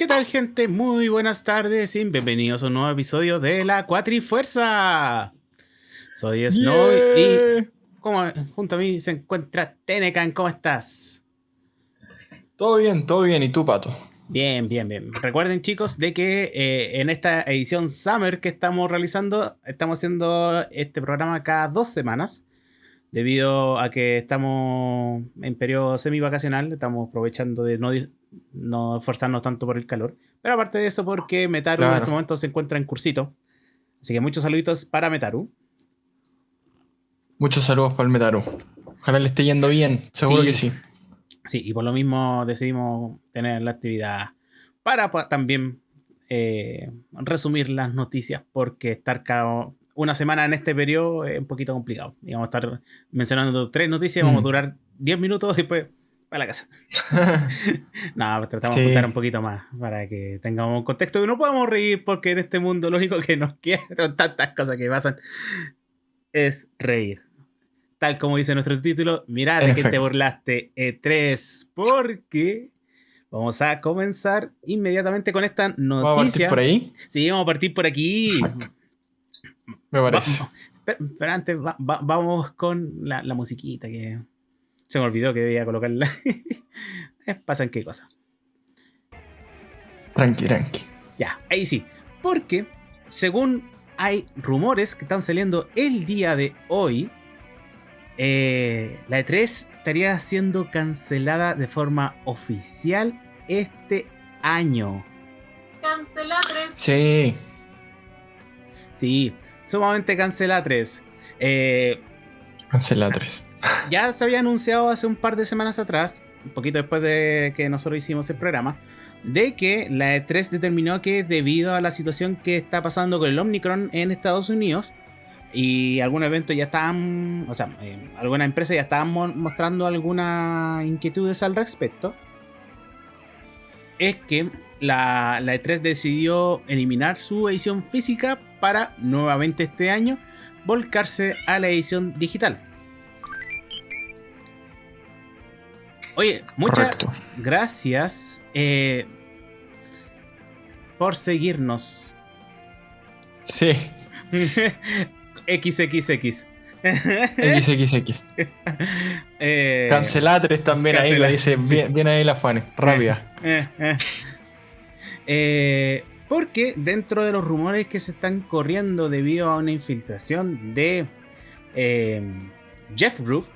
¿Qué tal gente? Muy buenas tardes y bienvenidos a un nuevo episodio de la Cuatrifuerza. Soy Snow y como junto a mí se encuentra Tenecan. ¿Cómo estás? Todo bien, todo bien. ¿Y tú, Pato? Bien, bien, bien. Recuerden chicos de que eh, en esta edición Summer que estamos realizando, estamos haciendo este programa cada dos semanas debido a que estamos en periodo semi-vacacional, estamos aprovechando de no, no esforzarnos tanto por el calor. Pero aparte de eso, porque Metaru en este momento se encuentra en cursito. Así que muchos saluditos para Metaru. Muchos saludos para el Metaru. Ojalá le esté yendo bien, seguro que sí. Sí, y por lo mismo decidimos tener la actividad para también eh, resumir las noticias, porque estar cada una semana en este periodo es un poquito complicado. Y vamos a estar mencionando tres noticias, vamos a mm. durar 10 minutos y después a la casa. no, tratamos de contar un poquito más para que tengamos un contexto. Y no podemos reír porque en este mundo lo único que nos queda, con tantas cosas que pasan, es reír. Tal como dice nuestro título, mira de que te burlaste E3, porque vamos a comenzar inmediatamente con esta noticia. ¿Vamos a partir por ahí? Sí, vamos a partir por aquí. Me parece. pero, antes vamos con la, musiquita que se me olvidó que debía colocarla. Pasan qué cosa. Tranqui, tranqui. Ya, ahí sí. Porque según hay rumores que están saliendo el día de hoy, eh, la E3 estaría siendo cancelada de forma oficial este año. Cancela 3. Sí. Sí, sumamente cancela 3. Eh, cancela 3. Ya se había anunciado hace un par de semanas atrás, un poquito después de que nosotros hicimos el programa, de que la E3 determinó que debido a la situación que está pasando con el Omicron en Estados Unidos, y algunos eventos ya estaban, o sea, eh, algunas empresas ya estaban mostrando algunas inquietudes al respecto, es que la, la E3 decidió eliminar su edición física para nuevamente este año volcarse a la edición digital. Oye, muchas gracias eh, por seguirnos. Sí. XXX. XXX. eh, Cancelatres también ahí lo dice. Bien, ahí la Fanny. Rápida. Eh, eh. porque dentro de los rumores que se están corriendo debido a una infiltración de Jeff Groove,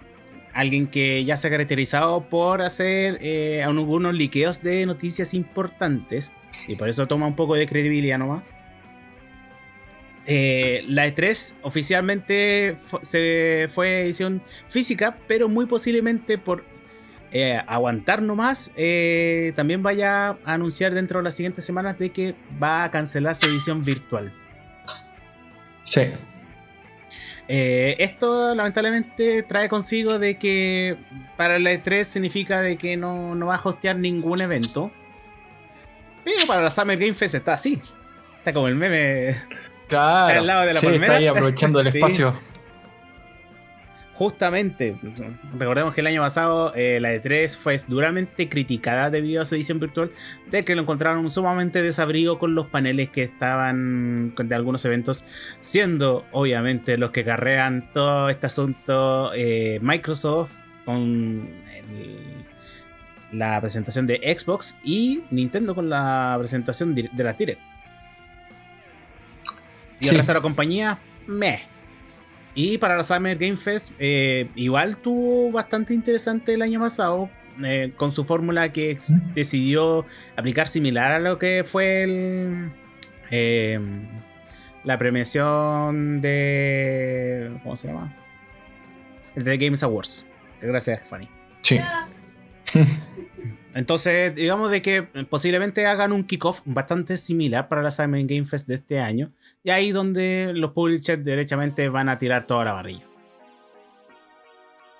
alguien que ya se ha caracterizado por hacer eh, algunos liqueos de noticias importantes y por eso toma un poco de credibilidad nomás. Eh, la E3 oficialmente se fue edición física, pero muy posiblemente por eh, aguantar nomás, también vaya a anunciar dentro de las siguientes semanas de que va a cancelar su edición virtual. Sí, eh, esto lamentablemente trae consigo de que para la E3 significa de que no, va a hostear ningún evento. Pero para la Summer Game Fest está así. Está como el meme. Claro. al lado de la sí, Está ahí aprovechando el espacio. Justamente, recordemos que el año pasado eh, la E3 fue duramente criticada debido a su edición virtual, de que lo encontraron sumamente desabrigo con los paneles que estaban de algunos eventos, siendo obviamente los que carrean todo este asunto eh, Microsoft con la presentación de Xbox y Nintendo con la presentación de la Direct. Y el resto de la compañía, meh y para la Summer Game Fest, eh, igual tuvo bastante interesante el año pasado, eh, con su fórmula que decidió aplicar similar a lo que fue el, eh, la premiación de. ¿Cómo se llama? El de Games Awards. Gracias, Fanny. Sí. Entonces, digamos de que posiblemente hagan un kickoff bastante similar para la Summer Game Fest de este año. Y ahí donde los publishers derechamente van a tirar toda la barrilla.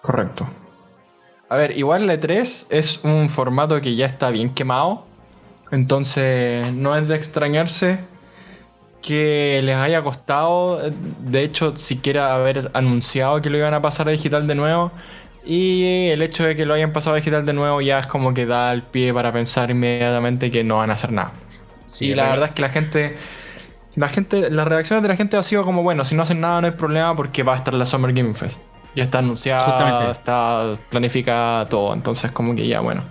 Correcto. A ver, igual la E3 es un formato que ya está bien quemado. Entonces, no es de extrañarse que les haya costado, de hecho, siquiera haber anunciado que lo iban a pasar a digital de nuevo, Y el hecho de que lo hayan pasado a digital de nuevo ya es como que da el pie para pensar inmediatamente que no van a hacer nada. Sí, y la verdad es que la gente. La gente, las reacciones de la gente ha sido como, bueno, si no hacen nada no hay problema porque va a estar la Summer Gaming Fest. Ya está anunciada, Justamente. está planificada todo. Entonces como que ya, bueno.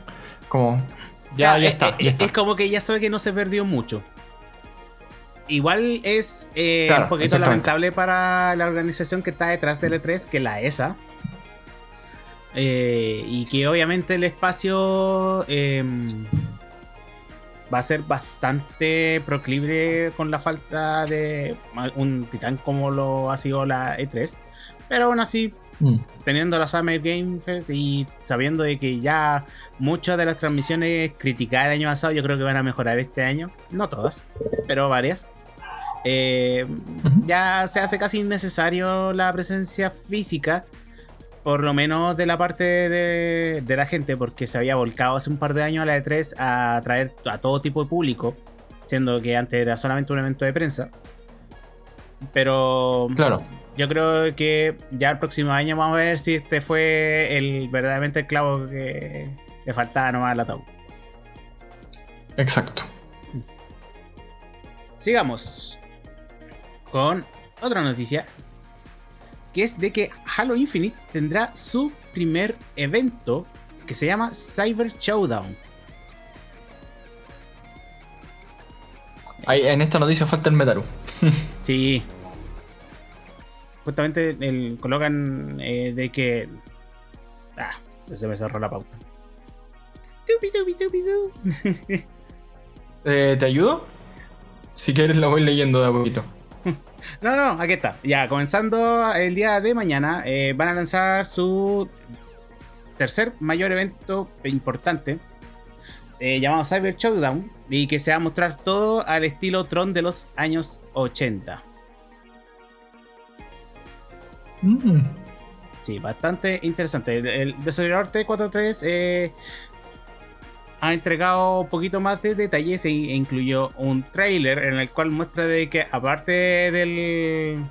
Como. Ya, Ah, ya está, ya está. Es como que ya sabe que no se perdió mucho. Igual es eh, Claro, un poquito lamentable para la organización que está detrás del E3, que es la ESA. Eh, y que obviamente el espacio eh, va a ser bastante proclive con la falta de un titán como lo ha sido la E3. Pero aún así, Mm. teniendo la Summer Game Fest y sabiendo de que ya muchas de las transmisiones criticadas el año pasado, yo creo que van a mejorar este año. No todas, pero varias. Eh, ya se hace casi innecesario la presencia física, por lo menos de la parte de, de la gente, porque se había volcado hace un par de años a la E3 a traer a todo tipo de público, siendo que antes era solamente un evento de prensa. Pero Claro. yo creo que ya el próximo año vamos a ver si este fue el verdaderamente el clavo que le faltaba nomás al ataúd. Exacto. Sigamos con otra noticia, que es de que Halo Infinite tendrá su primer evento que se llama Cyber Showdown. Ahí, en esta noticia falta el Metaru. Sí. Justamente el, colocan eh, de que... Ah, se, me cerró la pauta. Tupi, tupi, tupi, tu. Eh, ¿Te ayudo? Si quieres la voy leyendo de a poquito. No, no, aquí está. Ya, comenzando el día de mañana, eh, van a lanzar su tercer mayor evento importante, eh, llamado Cyber Showdown, y que se va a mostrar todo al estilo Tron de los años 80. Mm. Sí, bastante interesante. El, el desarrollador T43 eh, ha entregado un poquito más de detalles e, e incluyó un trailer en el cual muestra de que aparte del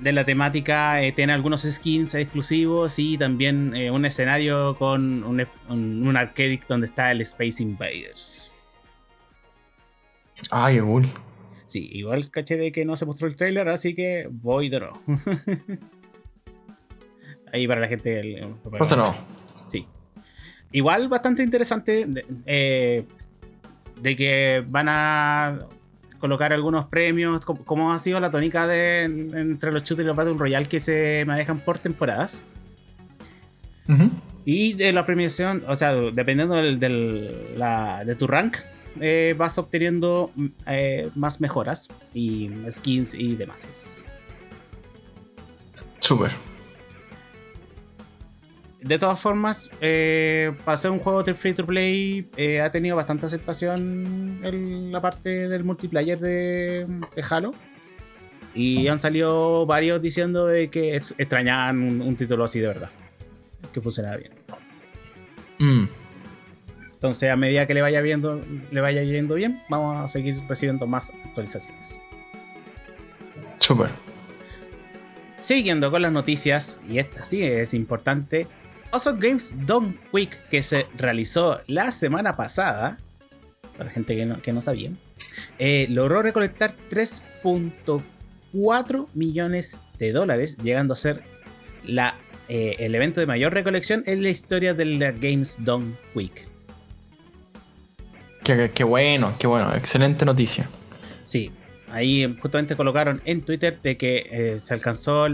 de la temática eh, tiene algunos skins exclusivos y también eh, un escenario con un, un, un arcade donde está el Space Invaders. Ay, cool. Sí, igual caché de que no se mostró el trailer, así que voy de. Ahí para la gente. el- Pasa no. Sí. Igual bastante interesante de, eh, de que van a colocar algunos premios, como, como ha sido la tónica de, entre los shooters y los Battle Royale que se manejan por temporadas. Y de la premiación, o sea, dependiendo del, del- la- de tu rank, eh, vas obteniendo eh, más mejoras y skins y demás. Súper. De todas formas, eh, para ser un juego de free to play, eh, ha tenido bastante aceptación en la parte del multiplayer de, de Halo. Y han salido varios diciendo de que es- extrañaban un, un título así de verdad. Que funcionaba bien. Mm. Entonces, a medida que le vaya viendo, le vaya yendo bien, vamos a seguir recibiendo más actualizaciones. Súper. Siguiendo con las noticias, y esta sí es importante, Awesome Games Done Week, que se realizó la semana pasada, para gente que no, que no sabía, eh, logró recolectar 3.4 millones de dólares, llegando a ser la, eh, el evento de mayor recolección en la historia de la Games Done Week. Qué, qué bueno, qué bueno. Excelente noticia. Sí, ahí justamente colocaron en Twitter de que eh, se alcanzó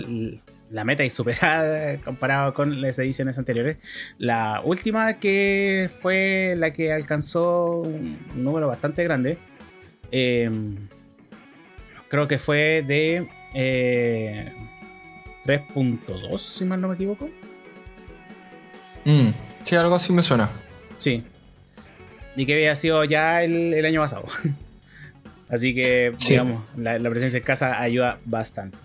la meta y superada comparado con las ediciones anteriores. La última que fue la que alcanzó un número bastante grande. eh, creo que fue de eh, 3.2, si mal no me equivoco. Mm. Sí, algo así me suena. Sí. Y que había sido ya el, el año pasado. Así que, Sí. digamos, la, la presencia en casa ayuda bastante.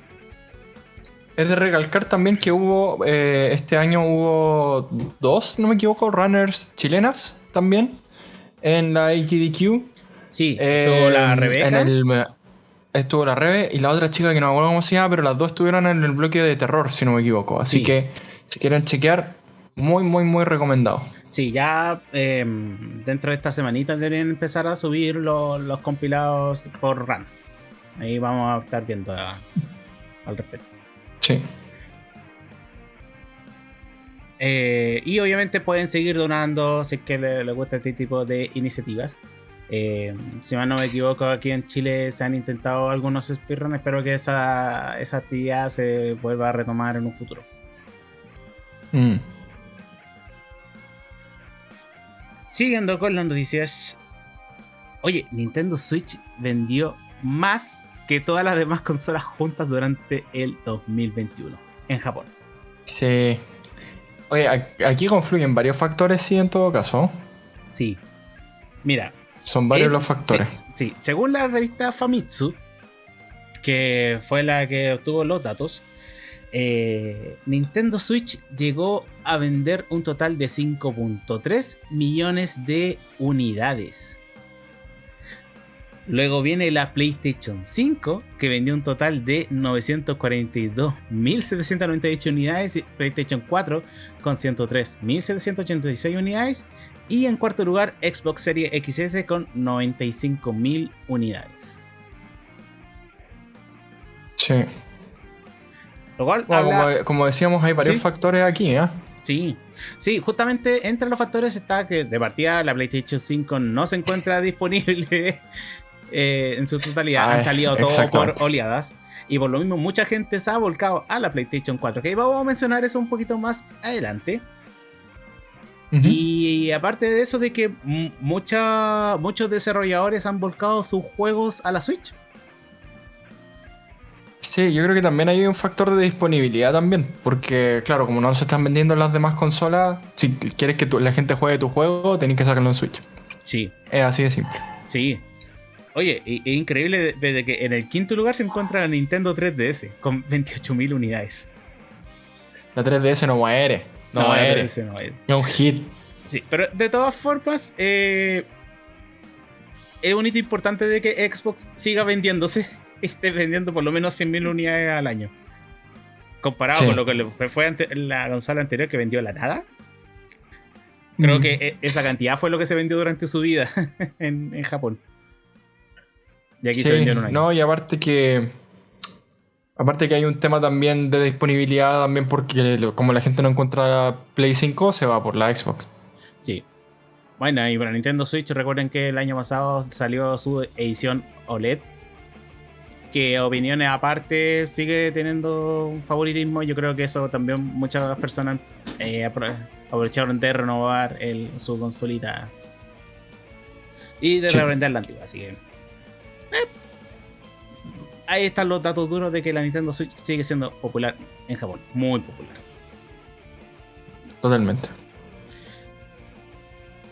Es de recalcar también que hubo, eh, este año hubo dos, no me equivoco, runners chilenas también en la AGDQ. Sí, Eh, estuvo la Rebeca. en el- estuvo la Rebe y la otra chica que no me acuerdo cómo se llama, pero las dos estuvieron en el bloque de terror, si no me equivoco. Así Sí. que Si quieren chequear, muy, muy, muy recomendado. Sí, ya eh, dentro de esta semanita deberían empezar a subir lo- los compilados por RAM. Ahí vamos a estar viendo a- al respecto. Sí. Eh, y obviamente pueden seguir donando si es que les le gusta este tipo de iniciativas. Eh, si mal no me equivoco, aquí en Chile se han intentado algunos speedruns. Espero que esa, esa actividad se vuelva a retomar en un futuro. Mm. Siguiendo con las noticias. Oye, Nintendo Switch vendió más que todas las demás consolas juntas durante el 2021 en Japón. Sí. Oye, aquí confluyen varios factores, sí, en todo caso. Sí. Mira, Son varios los factores. Sí, sí. según la revista Famitsu, que fue la que obtuvo los datos, eh, Nintendo Switch llegó a vender un total de 5.3 millones de unidades. Luego viene la PlayStation 5, que vendió un total de 942.798 unidades, y PlayStation 4 con 103.786 unidades, y en cuarto lugar, Xbox Series XS con 95.000 unidades. Sí. Lo cual Bueno, habla- como, como decíamos, hay varios Sí. factores aquí, ¿eh? Sí, sí, justamente entre los factores está que de partida la PlayStation 5 no se encuentra disponible eh, en su totalidad. Ah, Han salido todo por oleadas. Y por lo mismo mucha gente se ha volcado a la PlayStation 4. Que vamos a mencionar eso un poquito más adelante. Y aparte de eso de que mucha- muchos desarrolladores han volcado sus juegos a la Switch. Sí, yo creo que también hay un factor de disponibilidad también, porque claro, como no se están vendiendo en las demás consolas, si quieres que tu- la gente juegue tu juego, tenés que sacarlo en Switch. Sí, Es así de simple. sí. Oye, es increíble de, de que en el quinto lugar se encuentra la Nintendo 3DS con 28.000 unidades. La 3DS no muere, no, la muere, 3DS no muere. es un hit. Sí, pero de todas formas, eh, es un hito importante de que Xbox siga vendiéndose. Esté vendiendo por lo menos 100.000 unidades al año. Comparado Sí. con lo que fue ante- la consola anterior que vendió la nada. Creo Mm. que e- esa cantidad fue lo que se vendió durante su vida en, en Japón. Y aquí Sí, se vendió en un año. No, y aparte que. Aparte que hay un tema también de disponibilidad, también porque como la gente no encuentra la Play 5, se va por la Xbox. Sí. Bueno, y para Nintendo Switch, recuerden que el año pasado salió su edición OLED. Que opiniones aparte sigue teniendo un favoritismo. Yo creo que eso también muchas personas eh, apro- aprovecharon de renovar el- su consolita. Y de Sí. la antigua. Así que. Eh, ahí están los datos duros de que la Nintendo Switch sigue siendo popular en Japón. Muy popular. Totalmente.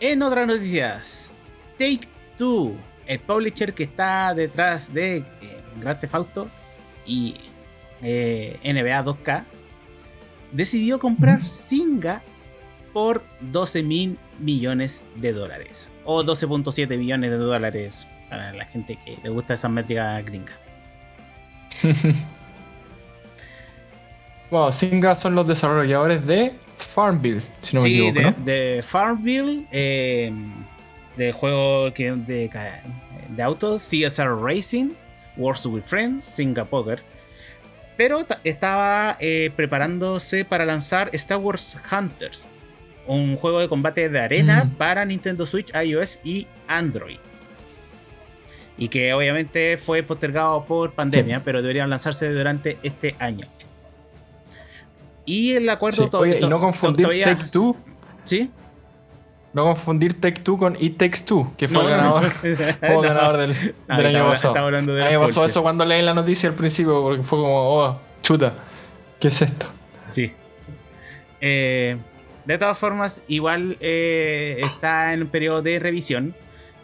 En otras noticias, Take Two, el publisher que está detrás de eh, Grand Theft Auto y eh, NBA 2K, decidió comprar. Singa por 12 mil millones de dólares. O 12.7 billones de dólares para la gente que le gusta esa métrica gringa. bueno, Singa son los desarrolladores de Farmville, si no me sí, equivoco, de, ¿no? de Farmville, eh, de juego que, de, de autos, CSR Racing, Wars with Friends, Singa Poker. Pero ta- estaba eh, preparándose para lanzar Star Wars Hunters, un juego de combate de arena Mm. para Nintendo Switch, iOS y Android. Y que obviamente fue postergado por pandemia, pero deberían lanzarse durante este año. Y el acuerdo Sí, to- Oye, y no confundir todavía- Take Two, ¿Sí? no confundir Take Two con It Takes Two, que fue No, el no, ganador, no. No. ganador del, del estaba- año pasado. A mí me pasó eso cuando leí la noticia al principio, porque fue como, oh, chuta, ¿qué es esto? Sí. Eh, de todas formas, igual eh, está en un periodo de revisión.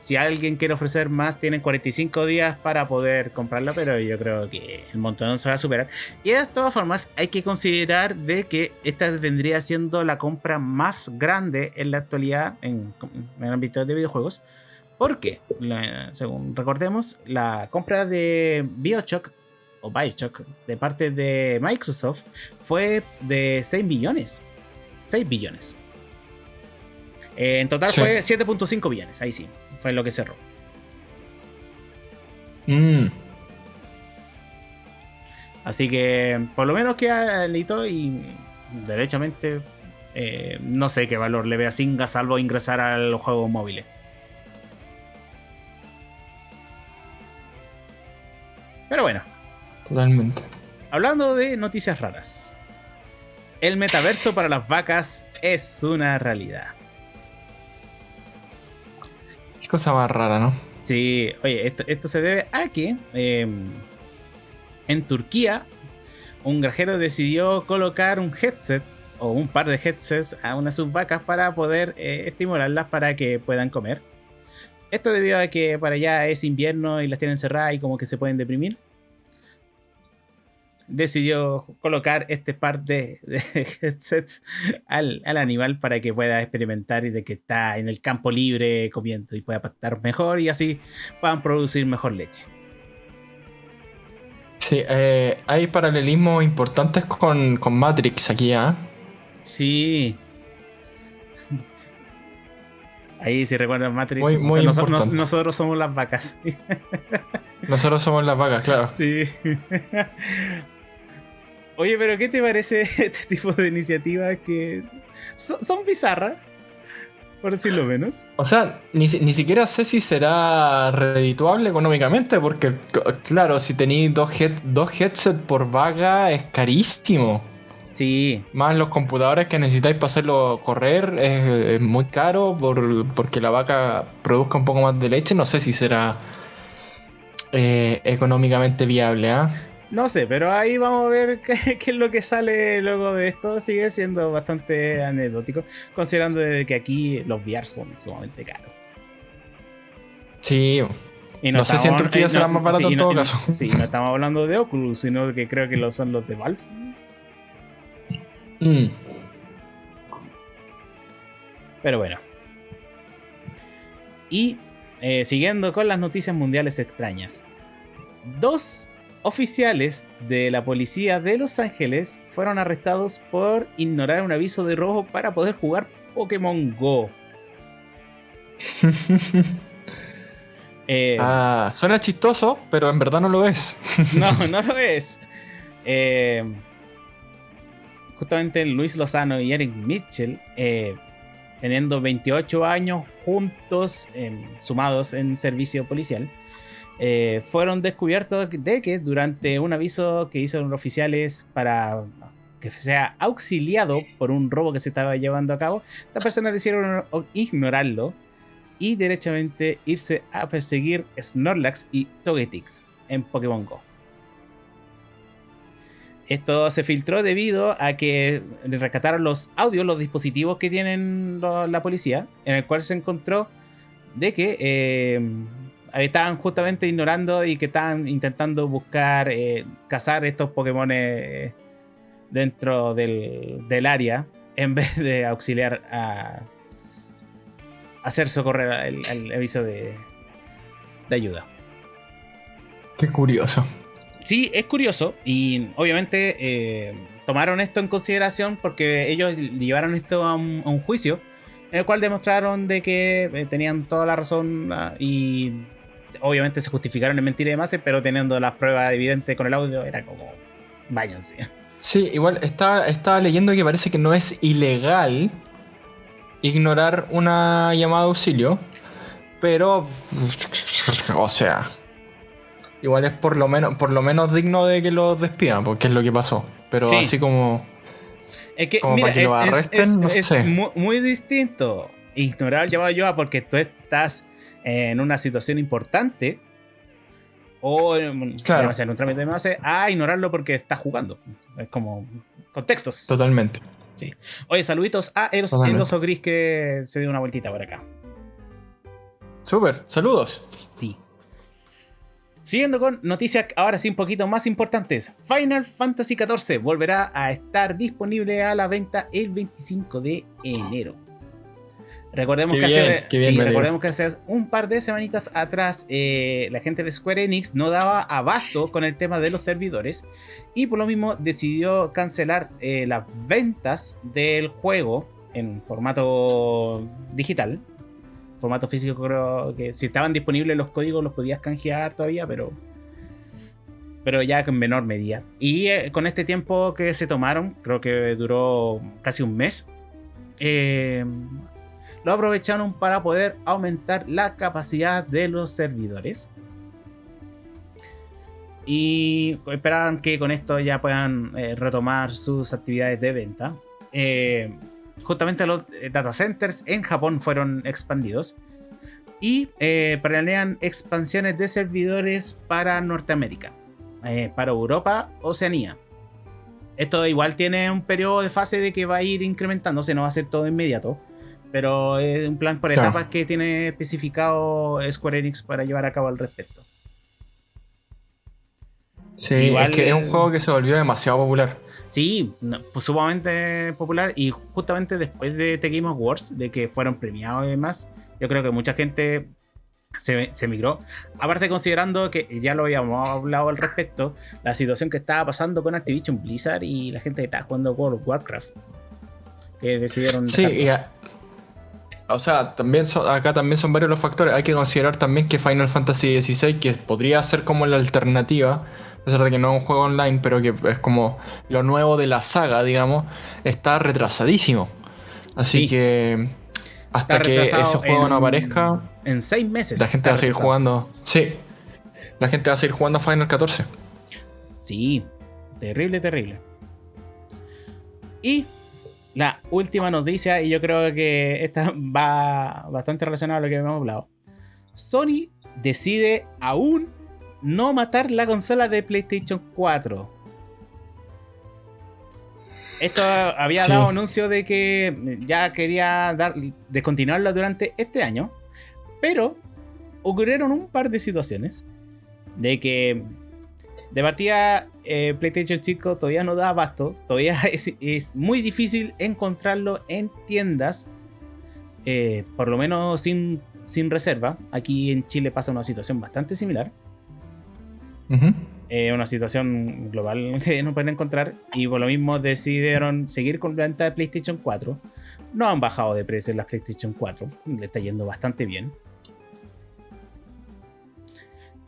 Si alguien quiere ofrecer más, tienen 45 días para poder comprarlo, pero yo creo que el montón se va a superar. Y de todas formas, hay que considerar de que esta vendría siendo la compra más grande en la actualidad en, en el ámbito de videojuegos. Porque, la- según recordemos, la compra de Bioshock o Bioshock, de parte de Microsoft, fue de 6 billones. 6 billones. Eh, en total Sí. fue 7.5 billones, ahí sí, fue lo que cerró. Mm. Así que por lo menos queda listo y derechamente eh, no sé qué valor le ve a Singa salvo ingresar a los juegos móviles. Pero bueno, Totalmente. hablando de noticias raras. El metaverso para las vacas es una realidad. Cosa más rara, ¿no? Sí, oye, esto, se debe a que eh, en Turquía un granjero decidió colocar un headset o un par de headsets a una de sus vacas para poder eh, estimularlas para que puedan comer. Esto debido a que para allá es invierno y las tienen cerradas y como que se pueden deprimir. Decidió colocar este par de, de headsets al, al animal para que pueda experimentar y de que está en el campo libre comiendo y pueda pastar mejor y así puedan producir mejor leche. Sí, eh, hay paralelismos importantes con, con Matrix aquí, ¿ah? Sí. Ahí si recuerdan Matrix, Muy- o sea, muy noso- nos- importante. nosotros somos las vacas. Nosotros somos las vacas, claro. Sí. Oye, pero ¿qué te parece este tipo de iniciativas que son, son bizarras? Por decirlo menos. O sea, ni, ni siquiera sé si será redituable económicamente, porque, claro, si tenéis dos, head, dos headsets por vaga es carísimo. Sí, Más los computadores que necesitáis para hacerlo correr es, es muy caro por- porque la vaca produzca un poco más de leche. No sé si será eh, económicamente viable, ¿ah? No sé, pero ahí vamos a ver qué, qué es lo que sale luego de esto. Sigue siendo bastante anecdótico, considerando de que aquí los VR son sumamente caros. Sí, Y No sé si en estamos- Turquía será más barato sí, en no- todo no- caso. Sí, no estamos hablando de Oculus, sino que creo que lo son los de Valve. Mm. Pero bueno. Y eh, siguiendo con las noticias mundiales extrañas. Dos oficiales de la policía de Los Ángeles fueron arrestados por ignorar un aviso de robo para poder jugar Pokémon Go. Eh, Ah, suena chistoso, pero en verdad no lo es. No, no lo es. Eh, justamente Luis Lozano y Eric Mitchell, eh, teniendo 28 años juntos, em, sumados en servicio policial, eh, fueron descubiertos de que durante un aviso que hicieron los oficiales para que sea auxiliado por un robo que se estaba llevando a cabo, estas personas decidieron ignorarlo y derechamente irse a perseguir Snorlax y Togetix en Pokémon Go. Esto se filtró debido a que rescataron los audios, los dispositivos que tienen la policía, en el cual se encontró de que eh, estaban justamente ignorando y que estaban intentando buscar eh, cazar estos Pokémon eh, dentro del, del área en vez de auxiliar a hacer socorrer el, el aviso de, de ayuda. Qué curioso. Sí, es curioso y obviamente eh, tomaron esto en consideración porque ellos llevaron esto a un, a un juicio en el cual demostraron de que eh, tenían toda la razón ah, y obviamente se justificaron en mentira y demás, pero teniendo las pruebas evidentes con el audio era como váyanse. Sí, igual estaba, estaba leyendo que parece que no es ilegal ignorar una llamada de auxilio, pero, o sea, igual es por lo menos, por lo menos digno de que los despidan, porque es lo que pasó. Pero Sí. así como, Es que, Como mira, para que es, lo es- arresten, es- no es sé. mu- muy, distinto ignorar el llamado de ayuda porque tú estás en una situación importante o en, Claro. llámese, en un trámite de base a ignorarlo porque estás jugando. Es como contextos. totalmente. Oye, saluditos a Eros, el oso gris que se dio una vueltita por acá. Súper, saludos. Sí. Siguiendo con noticias ahora sí un poquito más importantes. Final Fantasy XIV volverá a estar disponible a la venta el 25 de enero. Recordemos, Qué que, bien, hace, bien, sí, recordemos que hace un par de semanitas atrás eh, la gente de Square Enix no daba abasto con el tema de los servidores y por lo mismo decidió cancelar eh, las ventas del juego en formato digital. Formato físico creo que si estaban disponibles los códigos los podías canjear todavía, pero pero ya en menor medida. Y eh, con este tiempo que se tomaron, creo que duró casi un mes, eh, lo aprovecharon para poder aumentar la capacidad de los servidores. Y esperaban que con esto ya puedan eh, retomar sus actividades de venta. Eh, justamente los eh, data centers en Japón fueron expandidos. Y planean expansiones de servidores para Norteamérica, para Europa, Oceanía. Esto igual tiene un periodo de fase de que va a ir incrementándose, no va a ser todo inmediato. Pero es un plan por Claro. etapas que tiene especificado Square Enix para llevar a cabo al respecto. Sí, Igual- es que es un juego que se volvió demasiado popular. Sí, no, pues, sumamente popular y justamente después de The Game Awards, de que fueron premiados y demás, yo creo que mucha gente se, se migró. Aparte considerando que ya lo habíamos hablado al respecto, la situación que estaba pasando con Activision Blizzard y la gente que estaba jugando World of Warcraft, que decidieron... Sí, y a- o sea, también son- acá también son varios los factores. Hay que considerar también que Final Fantasy XVI, que podría ser como la alternativa, a pesar de que no es un juego online, pero que es como lo nuevo de la saga, digamos, está retrasadísimo. Así Sí. que hasta Está que ese juego no aparezca, En seis meses. la gente va a seguir retrasado. jugando. Sí, la gente va a seguir jugando a Final 14. Sí, terrible, terrible. Y la última noticia, y yo creo que esta va bastante relacionada a lo que habíamos hablado. Sony decide aún no matar la consola de PlayStation 4. Esto había Sí. dado anuncio de que ya quería dar, descontinuarlo durante este año, pero ocurrieron un par de situaciones de que de partida eh, PlayStation 5 todavía no da abasto, todavía es, es muy difícil encontrarlo en tiendas, eh, por lo menos sin, sin reserva. Aquí en Chile pasa una situación bastante similar. Eh, una situación global que no pueden encontrar y por lo mismo decidieron seguir con la venta de PlayStation 4. No han bajado de precio las PlayStation 4, le está yendo bastante bien.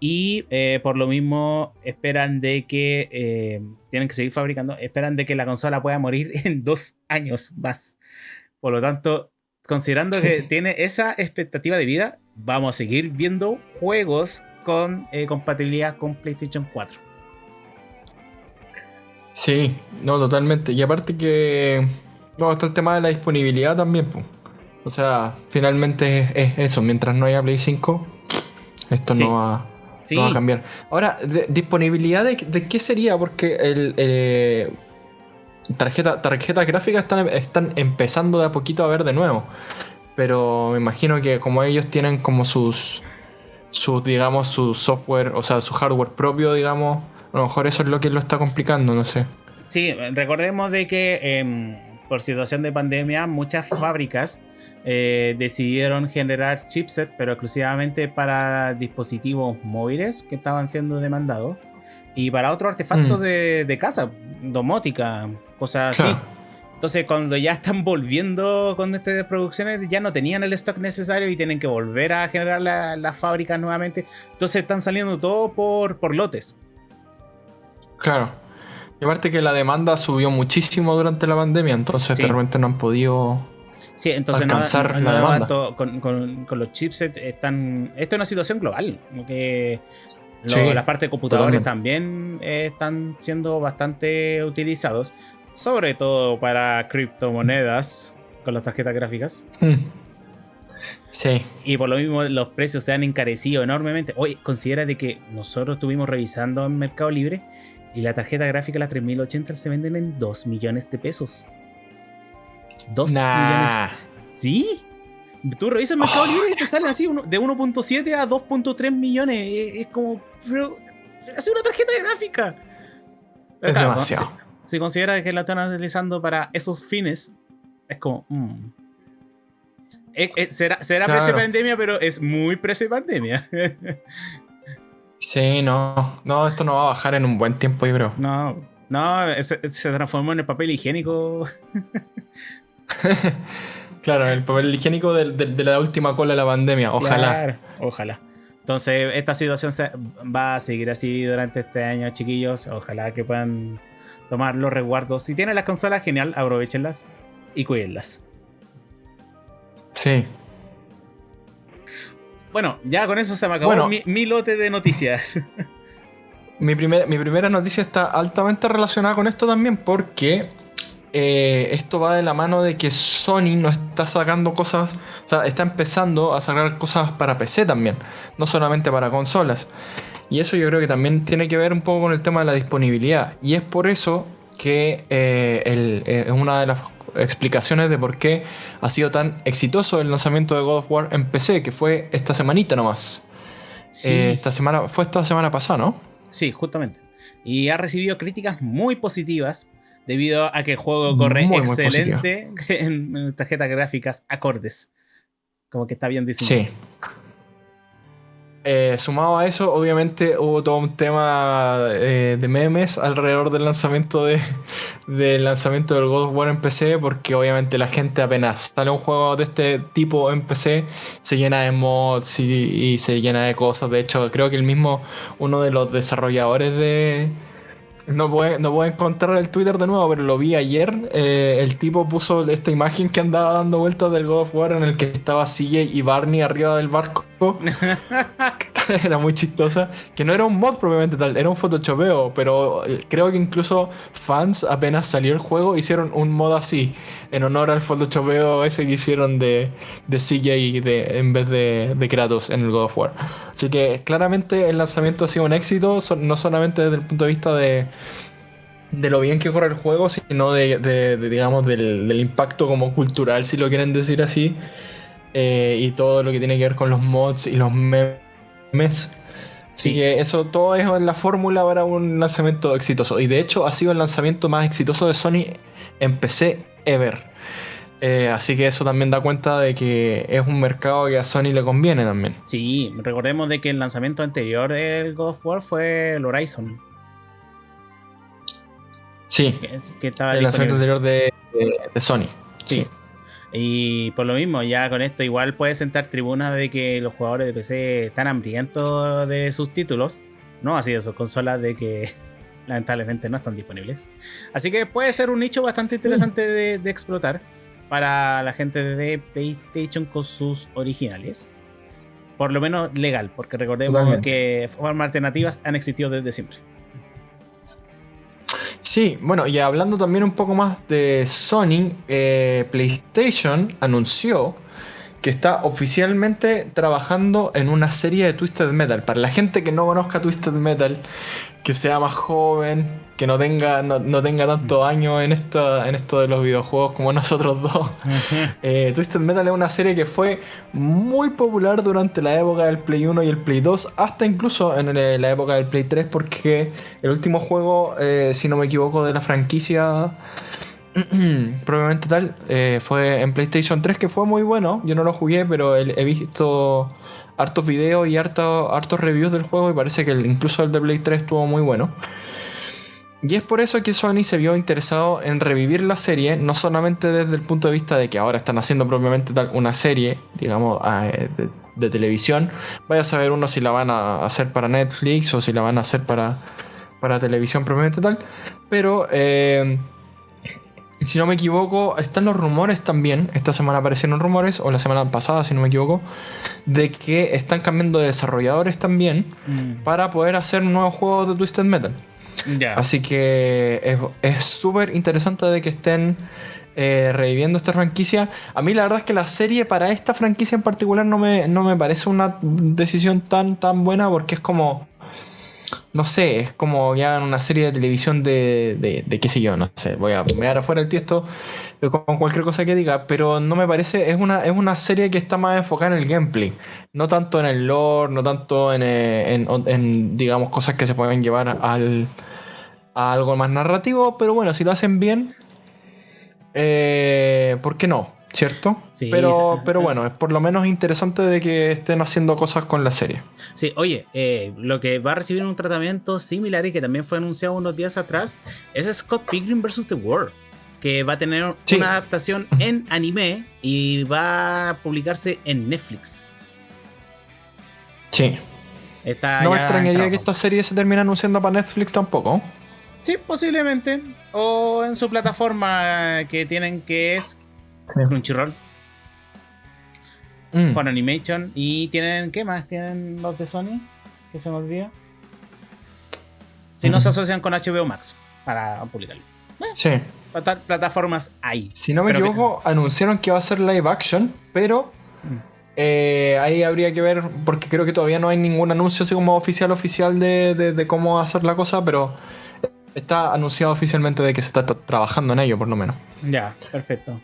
Y eh, por lo mismo esperan de que eh, tienen que seguir fabricando, esperan de que la consola pueda morir en dos años más. Por lo tanto, considerando que tiene esa expectativa de vida, vamos a seguir viendo juegos con eh, compatibilidad con PlayStation 4. Sí, no, totalmente. Y aparte que. No, está el tema de la disponibilidad también, po. O sea, finalmente es, es eso. Mientras no haya Play 5, esto Sí. no, va, Sí, va a cambiar. Ahora, de- ¿disponibilidad de, de qué sería? Porque el. eh, tarjeta, tarjetas gráficas están, están empezando de a poquito a ver de nuevo. Pero me imagino que como ellos tienen como sus. Sus, digamos, su software, o sea, su hardware propio, digamos. A lo mejor eso es lo que lo está complicando, no sé. Sí, recordemos de que em, por situación de pandemia muchas fábricas eh, decidieron generar chipset, pero exclusivamente para dispositivos móviles que estaban siendo demandados y para otros artefactos Mm. de, de casa, domótica, cosas así. Entonces, cuando ya están volviendo con estas producciones, ya no tenían el stock necesario y tienen que volver a generar la- las fábricas nuevamente. Entonces, están saliendo todo por, por lotes. Claro. Y aparte que la demanda subió muchísimo durante la pandemia, entonces Sí. de repente no han podido. Sí, entonces alcanzar no- con, con- con los chipsets están. Esto es una situación global. como Que lo- Sí, las partes de computadores también eh, están siendo bastante utilizados. Sobre todo para criptomonedas con las tarjetas gráficas. Hmm. Sí. Y por lo mismo los precios se han encarecido enormemente. Oye, considera de que nosotros estuvimos revisando en Mercado Libre y la tarjeta gráfica, la 3080, se venden en 2 millones de pesos. 2 millones. Nah. Sí. Tú revisas el Mercado Oh. Libre y te salen así de 1.7 a 2.3 millones. Es, como. Pero. Es una tarjeta gráfica. Pero Es claro, demasiado. Si, si considera que la están utilizando para esos fines, es como. mm. Eh, eh, será será Claro. precio pandemia, pero es muy precio pandemia. Sí, no. No, esto no va a bajar en un buen tiempo, creo. no, no, se, se transformó en el papel higiénico. Claro, el papel higiénico de, la última cola de la pandemia. Ojalá. Claro, ojalá. Entonces, esta situación se- va a seguir así durante este año, chiquillos. Ojalá que puedan tomar los resguardos. Si tienen las consolas, genial, aprovechenlas y cuídenlas. Sí. Bueno, ya con eso se me acabó Bueno. mi, mi lote de noticias. Mi, primer- mi primera noticia está altamente relacionada con esto también porque eh, esto va de la mano de que Sony no está sacando cosas, o sea, está empezando a sacar cosas para PC también, no solamente para consolas. Y eso yo creo que también tiene que ver un poco con el tema de la disponibilidad. Y es por eso que eh, el- eh, es una de las explicaciones de por qué ha sido tan exitoso el lanzamiento de God of War en PC, que fue esta semanita nomás. Sí, Eh, esta semana, fue esta semana pasada, ¿no? sí, justamente. Y ha recibido críticas muy positivas debido a que el juego corre Muy, excelente en, en tarjetas gráficas acordes. Como que está bien diseñado. Sí. Eh, sumado a eso, obviamente hubo todo un tema eh, de memes alrededor del lanzamiento de, del lanzamiento del God of War en PC, porque obviamente la gente apenas sale un juego de este tipo en PC, se llena de mods y, y se llena de cosas. De hecho, creo que el mismo, uno de los desarrolladores de... No puedo, no puedo encontrar el Twitter de nuevo, pero lo vi ayer. eh, el tipo puso esta imagen que andaba dando vueltas del God of War en el que estaba CJ y Barney arriba del barco. era muy chistosa. Que no era un mod propiamente tal, era un photoshopeo. Pero eh, creo que incluso fans, apenas salió el juego, hicieron un mod así. En honor al photoshopeo ese que hicieron de, de CJ de, en vez de, de Kratos en el God of War. Así que claramente el lanzamiento ha sido un éxito, no solamente desde el punto de vista de, de lo bien que corre el juego, sino de, digamos, del, del impacto como cultural, si lo quieren decir así, eh, y todo lo que tiene que ver con los mods y los memes. Así Sí. que eso todo es la fórmula para un lanzamiento exitoso. Y de hecho ha sido el lanzamiento más exitoso de Sony en PC ever. Eh, así que eso también da cuenta de que es un mercado que a Sony le conviene también. Sí, recordemos de que el lanzamiento anterior del God of War fue el Horizon, Sí, que, que estaba el lanzamiento anterior de, de- de Sony. Sí. Y por lo mismo, ya con esto igual puede sentar tribunas de que los jugadores de PC están hambrientos de sus títulos, no así de sus consolas de que lamentablemente no están disponibles. Así que puede ser un nicho bastante interesante de, de explotar para la gente de PlayStation con sus originales. Por lo menos legal, porque recordemos Totalmente. que formas alternativas han existido desde siempre. Sí, bueno, y hablando también un poco más de Sony, eh, PlayStation anunció que está oficialmente trabajando en una serie de Twisted Metal. Para la gente que no conozca Twisted Metal, que sea más joven, que no tenga, no, no tenga tantos años en, esta, en esto de los videojuegos como nosotros dos. Eh, Twisted Metal es una serie que fue muy popular durante la época del Play 1 y el Play 2, hasta incluso en la época del Play 3, porque el último juego, eh, si no me equivoco, de la franquicia, probablemente tal, eh, fue en PlayStation 3, que fue muy bueno. Yo no lo jugué, pero he visto hartos videos y harto- hartos reviews del juego y parece que incluso el de Play 3 estuvo muy bueno. Y es por eso que Sony se vio interesado en revivir la serie, no solamente desde el punto de vista de que ahora están haciendo propiamente tal una serie, digamos, ah, eh, de, de televisión. Vaya a saber uno si la van a hacer para Netflix o si la van a hacer para, para televisión propiamente tal. Pero, eh, si no me equivoco, están los rumores también. Esta semana aparecieron rumores, o la semana pasada, si no me equivoco, de que están cambiando de desarrolladores también Mm, para poder hacer nuevos juegos de Twisted Metal. Así que es- es súper interesante de que estén eh, reviviendo esta franquicia. A mí la verdad es que la serie para esta franquicia en particular no me, no me parece una decisión tan, tan buena porque es como... No sé, es como ya en una serie de televisión de, de, qué sé yo, no sé, voy a mear afuera el tiesto eh, con cualquier cosa que diga, pero no me parece, es una, es una serie que está más enfocada en el gameplay, no tanto en el lore, no tanto en, eh, en- en, digamos, cosas que se pueden llevar al, a algo más narrativo, pero bueno, si lo hacen bien, eh, ¿por qué no? ¿Cierto? Sí, pero, sí. pero bueno, es por lo menos interesante de que estén haciendo cosas con la serie. Sí, oye, eh, lo que va a recibir un tratamiento similar y que también fue anunciado unos días atrás es Scott Pilgrim vs. The World, que va a tener Sí. una adaptación en anime y va a publicarse en Netflix. Sí. Está No me extrañaría que esta serie se termine anunciando para Netflix tampoco. Sí, posiblemente. O en su plataforma que tienen que es Sí. Crunchyroll, Mm. Fun Animation. Y tienen, ¿qué más? Tienen los de Sony, que se me olvida. Si no se asocian con HBO Max para publicarlo. Sí. Plata- Plataformas hay. Si no me Pero que- equivoco, anunciaron que va a ser live action, pero Mm. eh, ahí habría que ver, porque creo que todavía no hay ningún anuncio así como oficial oficial de, de- de cómo hacer la cosa, pero está anunciado oficialmente de que se está tra- trabajando en ello, por lo menos. Ya, perfecto.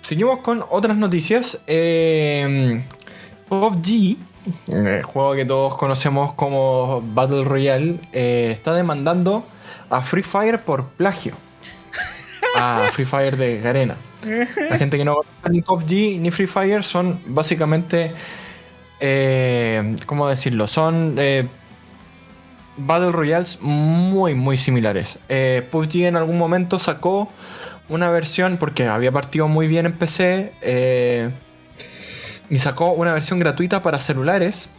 Seguimos con otras noticias. Eh, PUBG, el juego que todos conocemos como Battle Royale, eh, está demandando a Free Fire por plagio. A Free Fire de Garena. La gente que no conoce ni PUBG ni Free Fire son básicamente. eh, ¿Cómo decirlo? Son. eh, Battle Royales muy, muy similares. PUBG en algún momento sacó una versión, porque había partido muy bien en PC, eh, y sacó una versión gratuita para celulares,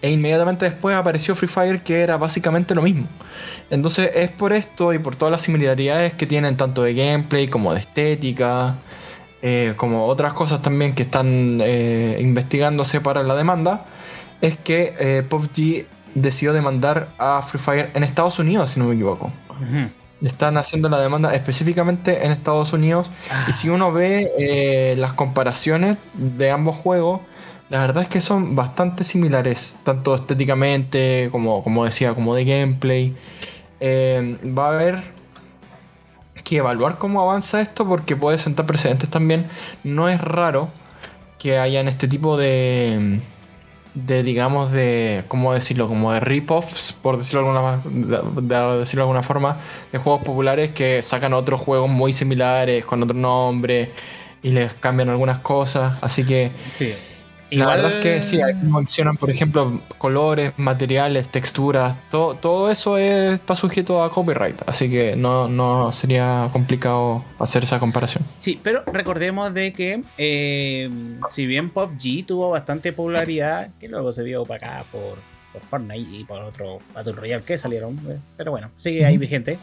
e inmediatamente después apareció Free Fire, que era básicamente lo mismo. Entonces es por esto y por todas las similaridades que tienen, tanto de gameplay como de estética, eh, como otras cosas también que están eh, investigándose para la demanda, es que PUBG decidió demandar a Free Fire en Estados Unidos, si no me equivoco. Están haciendo la demanda específicamente en Estados Unidos. Y si uno ve eh, las comparaciones de ambos juegos, la verdad es que son bastante similares, tanto estéticamente como, como decía, como de gameplay. Eh, va a haber que evaluar cómo avanza esto porque puede sentar precedentes también. No es raro que hayan este tipo de, de digamos, de, ¿cómo decirlo? Como de rip-offs, por decirlo de alguna, de- de decirlo de alguna forma, de juegos populares que sacan otros juegos muy similares, con otro nombre, y les cambian algunas cosas. Así que Sí. La verdad es que sí, ahí mencionan, por ejemplo, colores, materiales, texturas, todo, todo eso es- está sujeto a copyright, así que no, no sería complicado hacer esa comparación. Sí, pero recordemos de que eh, si bien PUBG tuvo bastante popularidad, que luego se vio opacada por, por Fortnite y por otro Battle Royale que salieron, eh, pero bueno, sigue ahí vigente.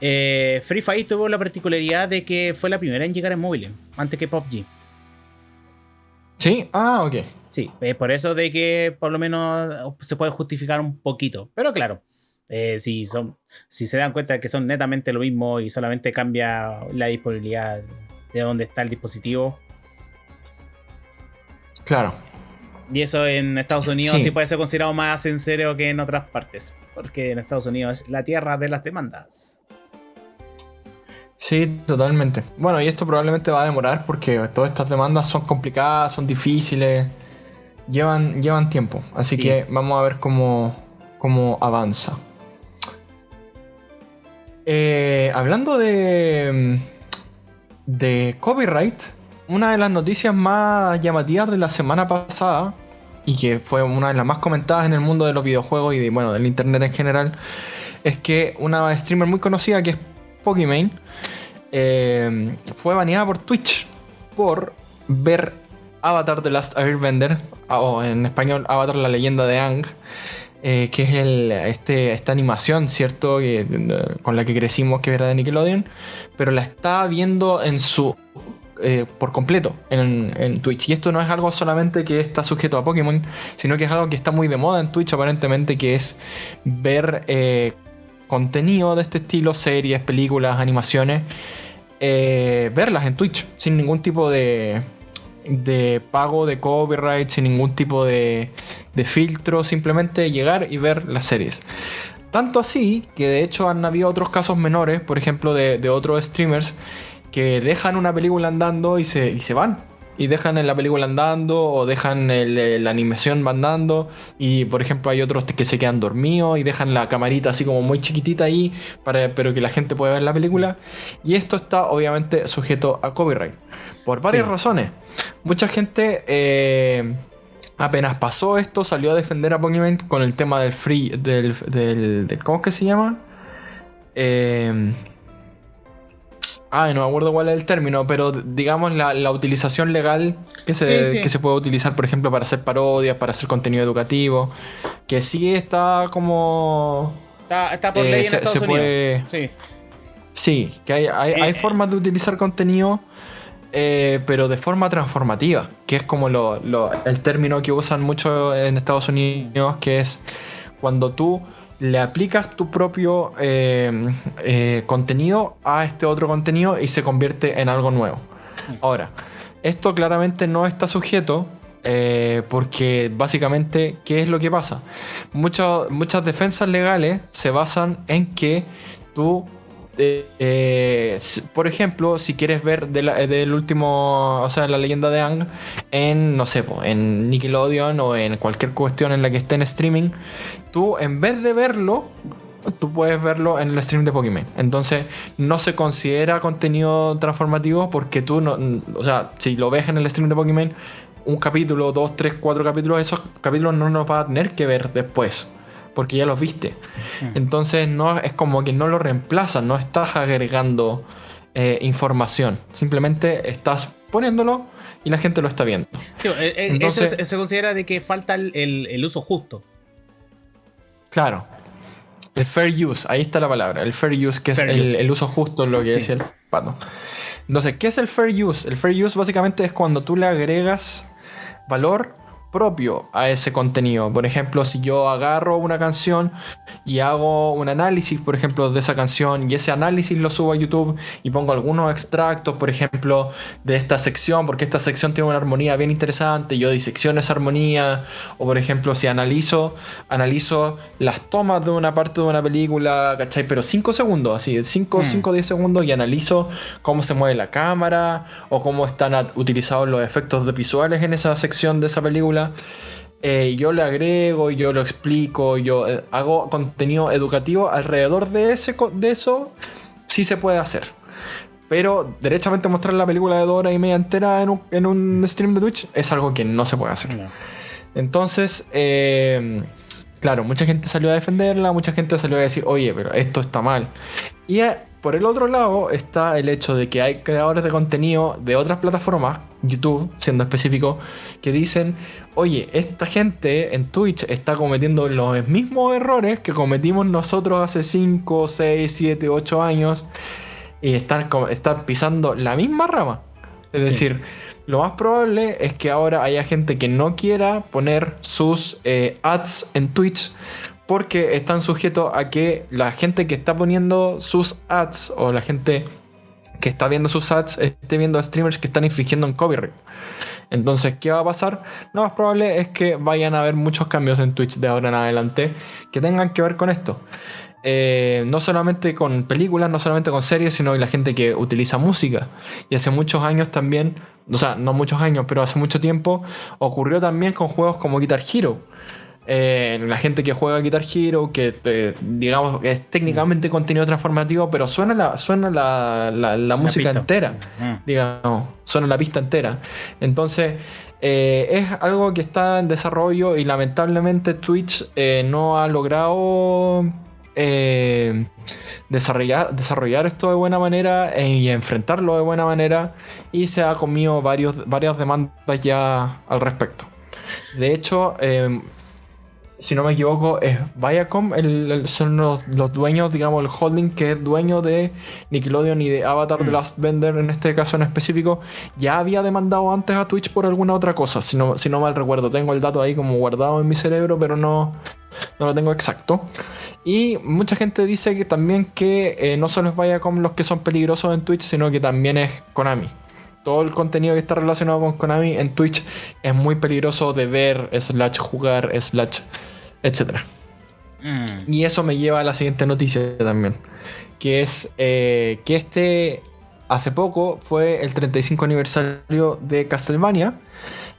Eh, Free Fire tuvo la particularidad de que fue la primera en llegar en móviles, antes que PUBG. ¿Sí? Ah, ok. Sí, es por eso de que por lo menos se puede justificar un poquito. Pero claro, eh, si, son, si se dan cuenta de que son netamente lo mismo y solamente cambia la disponibilidad de dónde está el dispositivo, Claro. Y eso en Estados Unidos sí. Sí. puede ser considerado más en serio que en otras partes. Porque en Estados Unidos es la tierra de las demandas. Sí, totalmente. Bueno, y esto probablemente va a demorar porque todas estas demandas son complicadas, son difíciles, llevan, llevan tiempo. Así Sí. que vamos a ver cómo, cómo avanza. Eh, hablando de, de copyright, una de las noticias más llamativas de la semana pasada, y que fue una de las más comentadas en el mundo de los videojuegos y de, bueno, del internet en general, es que una streamer muy conocida que es Pokimane eh, fue baneada por Twitch por ver Avatar The Last Airbender, o en español Avatar la leyenda de Aang, eh, que es este, esta animación, ¿cierto? Eh, con la que crecimos, que era de Nickelodeon, pero la está viendo en su por completo en, Twitch. Y esto no es algo solamente que está sujeto a Pokémon, sino que es algo que está muy de moda en Twitch aparentemente, que es ver contenido de este estilo, series, películas, animaciones, eh, verlas en Twitch sin ningún tipo de, de pago de copyright, sin ningún tipo de, de filtro, simplemente llegar y ver las series. Tanto así que de hecho han habido otros casos menores, por ejemplo de, de otros streamers, que dejan una película andando y se, y se van. Y dejan la película andando o dejan el- la animación andando y por ejemplo hay otros que se quedan dormidos y dejan la camarita así como muy chiquitita ahí para pero que la gente pueda ver la película y esto está obviamente sujeto a copyright por varias Sí. razones mucha gente eh, apenas pasó esto salió a defender a Pokémon con el tema del free del, del, del- ¿cómo es que se llama? Eh, Ay, no me acuerdo cuál es el término, pero digamos la, la utilización legal que se, Sí, sí. que se puede utilizar, por ejemplo, para hacer parodias, para hacer contenido educativo, que sí está como... Está, está por Eh, ley en se- Estados se Unidos. puede- Sí. Sí, que hay, hay, hay Eh, formas de utilizar contenido, eh, pero de forma transformativa, que es como lo- lo- el término que usan mucho en Estados Unidos, que es cuando tú le aplicas tu propio eh, eh, contenido a este otro contenido y se convierte en algo nuevo. Ahora, esto claramente no está sujeto eh, porque básicamente, ¿qué es lo que pasa? Muchas defensas legales se basan en que tú, eh, por ejemplo, si quieres ver del último, o sea, la leyenda de Ang en, no sé, en Nickelodeon o en cualquier cuestión en la que esté en streaming, tú en vez de verlo, tú puedes verlo en el stream de Pokémon. Entonces, no se considera contenido transformativo porque tú no. O sea, si lo ves en el stream de Pokémon, un capítulo, dos, tres, cuatro capítulos, esos capítulos no los vas a tener que ver después. Porque ya los viste. Entonces, no es como que no lo reemplazas, no estás agregando eh, información. Simplemente estás poniéndolo y la gente lo está viendo. Sí, eh, eh, Entonces- eso se- considera de que falta el, el- el uso justo. Claro. El fair use, ahí está la palabra. El fair use, que Fair es el, uso justo, lo que Sí. decía el pato. Entonces, ¿qué es el fair use? El fair use básicamente es cuando tú le agregas valor propio a ese contenido. Por ejemplo, si yo agarro una canción y hago un análisis, por ejemplo, de esa canción y ese análisis lo subo a YouTube y pongo algunos extractos, por ejemplo, de esta sección, porque esta sección tiene una armonía bien interesante, yo disecciono esa armonía, o por ejemplo, si analizo, analizo las tomas de una parte de una película, ¿cachai? Pero 5 segundos, así, 5 Hmm. 5 10 segundos y analizo cómo se mueve la cámara o cómo están utilizados los efectos visuales en esa sección de esa película. Eh, yo le agrego, yo lo explico, yo eh, hago contenido educativo alrededor de, ese, de eso, sí se puede hacer. Pero derechamente mostrar la película de dos horas y media entera en un, en un stream de Twitch es algo que no se puede hacer. Entonces, eh, claro, mucha gente salió a defenderla, mucha gente salió a decir, oye, pero esto está mal. Y por el otro lado está el hecho de que hay creadores de contenido de otras plataformas, YouTube siendo específico, que dicen, oye, esta gente en Twitch está cometiendo los mismos errores que cometimos nosotros hace 5, 6, 7, 8 años y están, pisando la misma rama. Es Sí. decir, lo más probable es que ahora haya gente que no quiera poner sus eh, ads en Twitch porque están sujetos a que la gente que está poniendo sus ads o la gente que está viendo sus ads esté viendo streamers que están infringiendo en copyright. Entonces, ¿qué va a pasar? Lo más probable es que vayan a haber muchos cambios en Twitch de ahora en adelante que tengan que ver con esto. Eh, no solamente con películas, no solamente con series, sino la gente que utiliza música. Y hace muchos años también, o sea, no muchos años, pero hace mucho tiempo, ocurrió también con juegos como Guitar Hero. Eh, la gente que juega Guitar Hero, que eh, digamos es técnicamente contenido transformativo, pero suena la, suena la, la- la música pista. entera Mm. digamos, suena la pista entera. Entonces, eh, es algo que está en desarrollo y lamentablemente Twitch eh, no ha logrado desarrollar, desarrollar esto de buena manera y enfrentarlo de buena manera y se ha comido varios, varias demandas ya al respecto. De hecho, eh, si no me equivoco, es Viacom, el- el- son los, los dueños, digamos, el holding que es dueño de Nickelodeon y de Avatar The Mm. Last Bender en este caso en específico, ya había demandado antes a Twitch por alguna otra cosa, si no, si no mal recuerdo. Tengo el dato ahí como guardado en mi cerebro, pero no, no lo tengo exacto. Y mucha gente dice que también que eh, no solo es Viacom los que son peligrosos en Twitch, sino que también es Konami. Todo el contenido que está relacionado con Konami en Twitch es muy peligroso de ver, slash jugar, slash, etcétera. Mm. Y eso me lleva a la siguiente noticia también. Que es eh, que este hace poco fue el 35 aniversario de Castlevania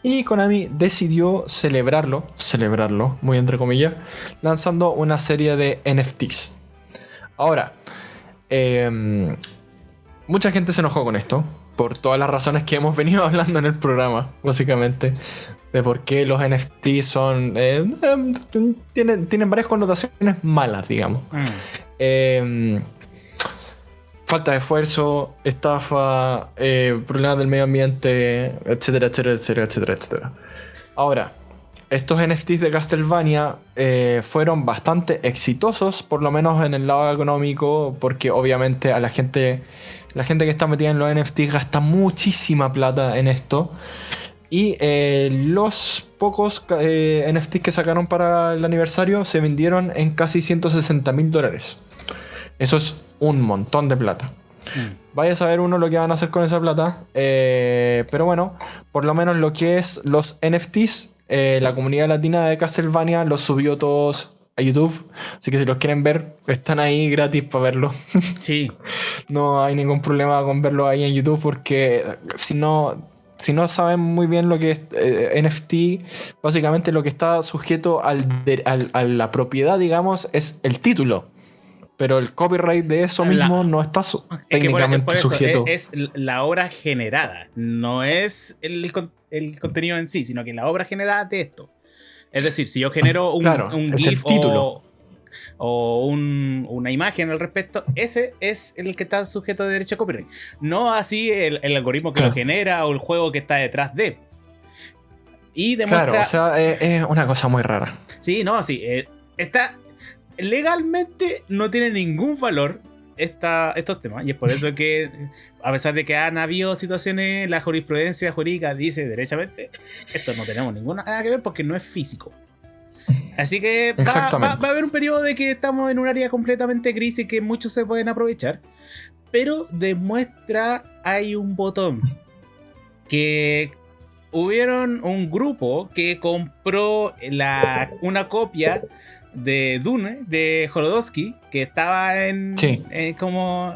y Konami decidió celebrarlo, celebrarlo, muy entre comillas, lanzando una serie de NFTs. Ahora, em, mucha gente se enojó con esto, por todas las razones que hemos venido hablando en el programa, básicamente, de por qué los NFTs son... eh, em, tienen, tienen varias connotaciones malas, digamos. Mm. Eh, falta de esfuerzo, estafa, eh, problemas del medio ambiente, etcétera, etcétera, etcétera, etcétera, etcétera. Ahora, estos NFTs de Castlevania eh, fueron bastante exitosos, por lo menos en el lado económico, porque obviamente a la gente, la gente que está metida en los NFTs gasta muchísima plata en esto. Y eh, los pocos eh, NFTs que sacaron para el aniversario se vendieron en casi 160 mil dólares. Eso es un montón de plata. Mm. Vaya a saber uno lo que van a hacer con esa plata. eh, pero bueno, por lo menos lo que es los NFTs, la comunidad latina de Castlevania los subió todos a YouTube. Así que si los quieren ver, están ahí gratis para verlo. Sí, no hay ningún problema con verlo ahí en YouTube porque si no... Si no saben muy bien lo que es eh, NFT, básicamente lo que está sujeto al de- al- a la propiedad, digamos, es el título. Pero el copyright de eso La- mismo no está su- es técnicamente por eso, sujeto. es, es la obra generada, no es el, el contenido en sí, sino que la obra generada de esto. Es decir, si yo genero un, Claro, un GIF título. o, o un- una imagen al respecto, ese es el que está sujeto de derecho a copyright. No así el, el algoritmo que Claro. lo genera o el juego que está detrás de. Y demuestra. Claro, o sea, es, es una cosa muy rara. Sí, no, sí. eh, está. Legalmente no tiene ningún valor esta, estos temas. Y es por eso que, a pesar de que han habido situaciones, la jurisprudencia jurídica dice derechamente: esto no tenemos ninguna nada que ver porque no es físico. Así que va, Exactamente. va- va a haber un periodo de que estamos en un área completamente gris y que muchos se pueden aprovechar. Pero demuestra, hay un botón que hubieron un grupo que compró la, una copia de Dune de Jorodowski que estaba en, Sí. eh, como,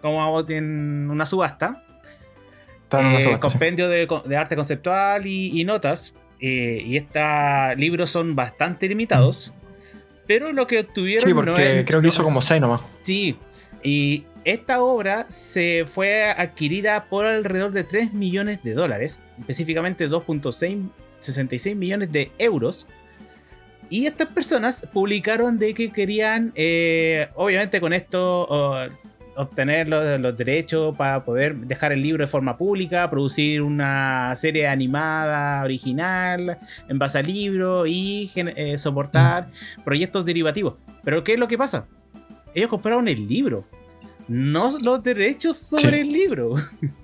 como en una subasta. En una Eh, subasta, sí. compendio de, de arte conceptual y, y notas. eh, y estos libros son bastante limitados. Pero lo que obtuvieron Sí, porque no es- creo que hizo como 6 nomás. Sí, y esta obra se fue adquirida por alrededor de 3 millones de dólares, específicamente 2.66 millones de euros. Y estas personas publicaron de que querían, eh, obviamente con esto, oh, obtener los, los derechos para poder dejar el libro de forma pública, producir una serie animada original en base al libro y eh, soportar proyectos derivativos. Pero ¿qué es lo que pasa? Ellos compraron el libro, no los derechos sobre Sí. el libro.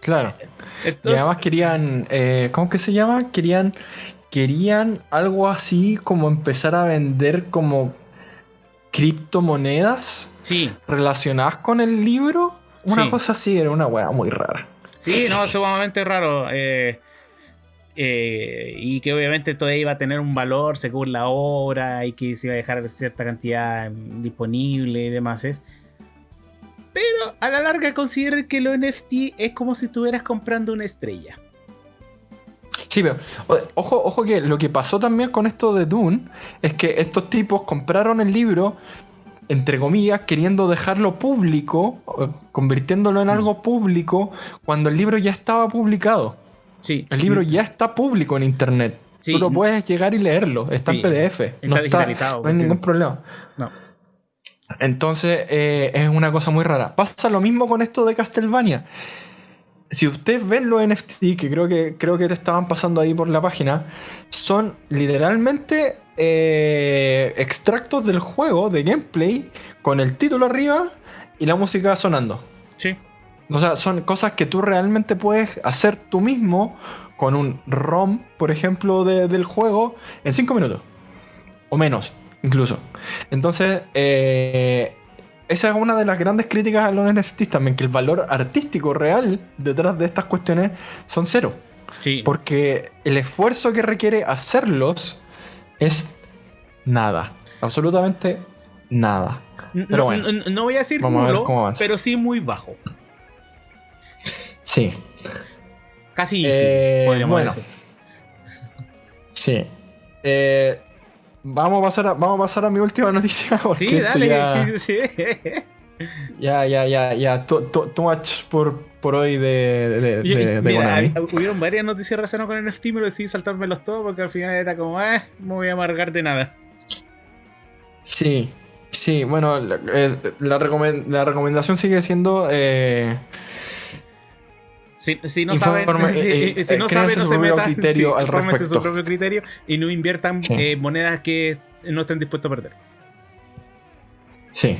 Claro. Y además querían, eh, ¿cómo que se llama? Querían, querían algo así como empezar a vender como criptomonedas sí, relacionadas con el libro. Una Sí. cosa así, era una weá muy rara. sí, no, sumamente raro. eh, eh, y que obviamente todo iba a tener un valor según la obra y que se iba a dejar cierta cantidad disponible y demás. es. Pero a la larga consideren que lo NFT es como si estuvieras comprando una estrella. Sí, pero ojo, ojo que lo que pasó también con esto de Dune es que estos tipos compraron el libro, entre comillas, queriendo dejarlo público, convirtiéndolo en Mm. algo público, cuando el libro ya estaba publicado. Sí, El libro ya está público en internet. Sí. Tú lo puedes llegar y leerlo. Está Sí, en PDF. está no digitalizado, No hay sí. ningún problema. No. Entonces eh, es una cosa muy rara. Pasa lo mismo con esto de Castlevania. Si ustedes ven los NFT, que creo que creo que te estaban pasando ahí por la página, son literalmente eh, extractos del juego, de gameplay, con el título arriba y la música sonando. Sí. O sea, son cosas que tú realmente puedes hacer tú mismo con un ROM, por ejemplo, de- del juego en 5 minutos. O menos, incluso. Entonces, eh, esa es una de las grandes críticas a los NFTs también, que el valor artístico real detrás de estas cuestiones son cero. Sí. Porque el esfuerzo que requiere hacerlos es nada. Absolutamente nada. Pero no, bueno, no- no voy a decir a nulo, pero sí muy bajo. sí, Casi easy, Eh, podríamos bueno. decir. sí. Eh, vamos, a pasar a, vamos a pasar a mi última noticia. Sí, dale. Ya, sí. ya, ya, ya, ya. Too, too- too much por, por hoy de, de, mira, hubieron varias noticias relacionadas con NFT, pero decidí saltármelos todos porque al final era como, eh, no me voy a amargar de nada. Sí, sí, bueno, la, la la recomendación sigue siendo eh, Si, si no Informe- saben, si, eh, si eh, no créanse saben, no se metan. criterio sí, al respecto. su propio criterio y no inviertan Sí. eh, monedas que no estén dispuestos a perder. Sí.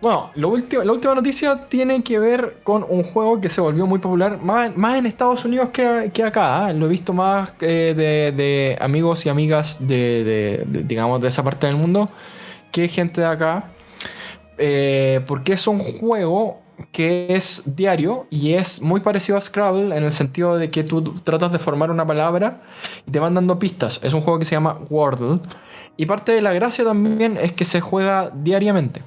Bueno, lo último- la última noticia tiene que ver con un juego que se volvió muy popular, más, más en Estados Unidos que, que acá. ¿eh? Lo he visto más eh, de, de amigos y amigas de, de- de, digamos, de esa parte del mundo que gente de acá. Eh, porque es un juego que es diario y es muy parecido a Scrabble en el sentido de que tú tratas de formar una palabra y te van dando pistas. Es un juego que se llama Wordle. Y parte de la gracia también es que se juega diariamente.